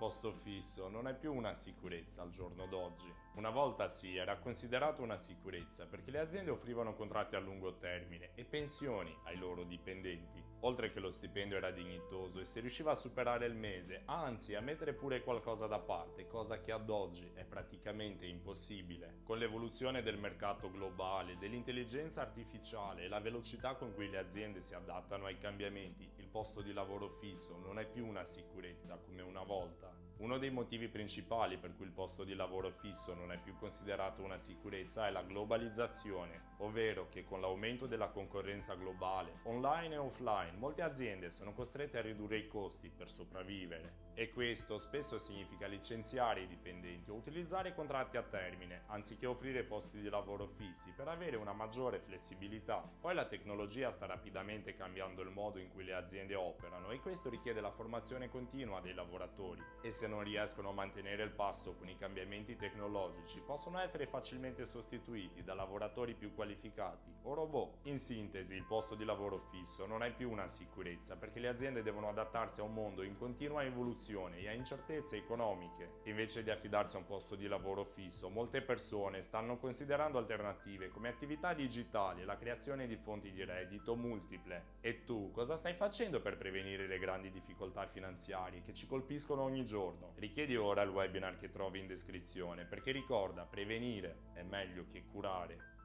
posto fisso non è più una sicurezza al giorno d'oggi. Una volta sì, era considerato una sicurezza perché le aziende offrivano contratti a lungo termine e pensioni ai loro dipendenti. Oltre che lo stipendio era dignitoso e si riusciva a superare il mese, anzi a mettere pure qualcosa da parte, cosa che ad oggi è praticamente impossibile. Con l'evoluzione del mercato globale, dell'intelligenza artificiale e la velocità con cui le aziende si adattano ai cambiamenti, il posto di lavoro fisso non è più una sicurezza come una volta. Uno dei motivi principali per cui il posto di lavoro fisso non è più considerato una sicurezza è la globalizzazione, ovvero che con l'aumento della concorrenza globale, online e offline, molte aziende sono costrette a ridurre i costi per sopravvivere. E questo spesso significa licenziare i dipendenti o utilizzare contratti a termine, anziché offrire posti di lavoro fissi per avere una maggiore flessibilità. Poi la tecnologia sta rapidamente cambiando il modo in cui le aziende operano e questo richiede la formazione continua dei lavoratori. E se non riescono a mantenere il passo con i cambiamenti tecnologici possono essere facilmente sostituiti da lavoratori più qualificati o robot. In sintesi, il posto di lavoro fisso non è più una sicurezza perché le aziende devono adattarsi a un mondo in continua evoluzione e a incertezze economiche. Invece di affidarsi a un posto di lavoro fisso, molte persone stanno considerando alternative come attività digitali e la creazione di fonti di reddito multiple. E tu, cosa stai facendo per prevenire le grandi difficoltà finanziarie che ci colpiscono ogni giorno? Giorno. Richiedi ora il webinar che trovi in descrizione perché ricorda, prevenire è meglio che curare.